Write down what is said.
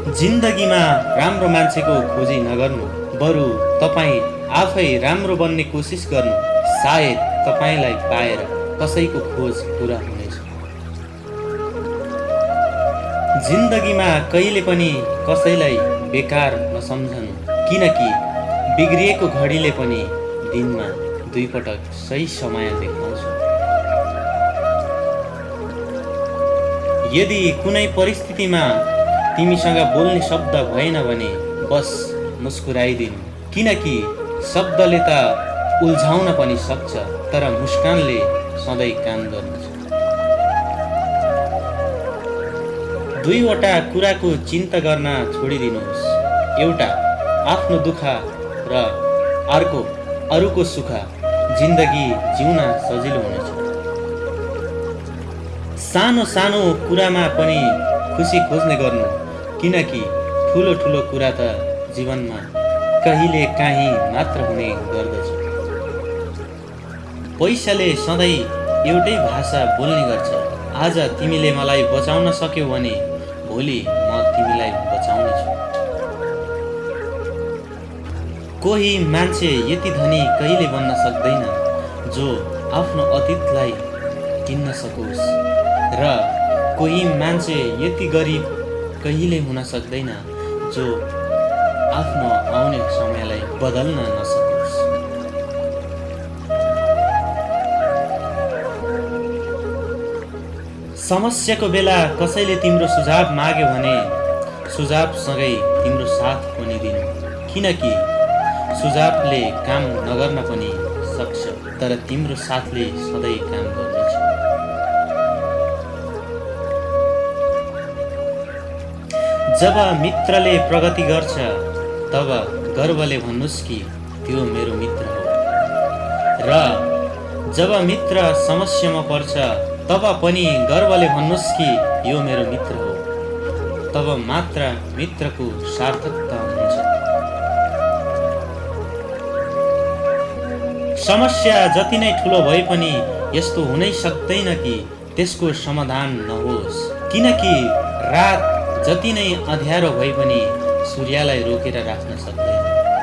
जिन्दगीमा राम्रो मान्छेको खोजी नगर्नु। बरु तपाईँ आफै राम्रो बन्ने कोसिस गर्नु सायद तपाईँलाई पाएर कसैको खोज पुरा हुनेछ। जिन्दगीमा कहिले पनि कसैलाई बेकार नसम्झनु किनकि बिग्रिएको घडीले पनि दिनमा दुईपटक सही समय देखाउँछ। यदि कुनै परिस्थितिमा तिमीसँग बोल्ने शब्द भएन भने बस मुस्कुराइदिनु। किनकि शब्दले त उल्झाउन पनि सक्छ तर मुस्कानले सधैँ काम गर्दछ दुईवटा कुराको चिन्ता गर्न छोडिदिनुहोस्। एउटा आफ्नो दुःख र अर्को अरूको सुख जिन्दगी जिउन सजिलो हुनेछ। सानो सानो कुरामा पनि खुसी खोज्ने गर्नु। किनकि ठुलो ठुलो कुरा त जीवनमा कहिले काहीँ मात्र हुने गर्दछ। पैसाले सधैँ एउटै भाषा बोल्ने गर्छ। आज तिमीले मलाई बचाउन सक्यौ भने भोलि म तिमीलाई बचाउनेछु कोही मान्छे यति धनी कहिले बन्न सक्दैन जो आफ्नो अतीतलाई किन्न सकोस्। र कोही मान्छे यति गरिब कहिले हुन सक्दैन जो आफ्नो आउने समयलाई बदल्न नसकोस्। समस्याको बेला कसैले तिम्रो सुझाव माग्यो भने सुझावसँगै तिम्रो साथ पनि दिनु। किनकि सुझावले काम नगर्न पनि सक्छ तर तिम्रो साथले सधैँ काम गर्नेछ जब मित्रले प्रगति गर्छ तब गर्वले भन्नुहोस् कि त्यो मेरो मित्र हो। र जब मित्र समस्यामा पर्छ तब पनि गर्वले भन्नुहोस् कि यो मेरो मित्र हो। तब मात्र मित्रको सार्थकता हुन्छ। समस्या जति नै ठुलो भए पनि यस्तो हुनै सक्दैन कि त्यसको समाधान नहोस्। किनकि रात जति नै अँध्यारो भए पनि सूर्यलाई रोकेर राख्न सक्दैन।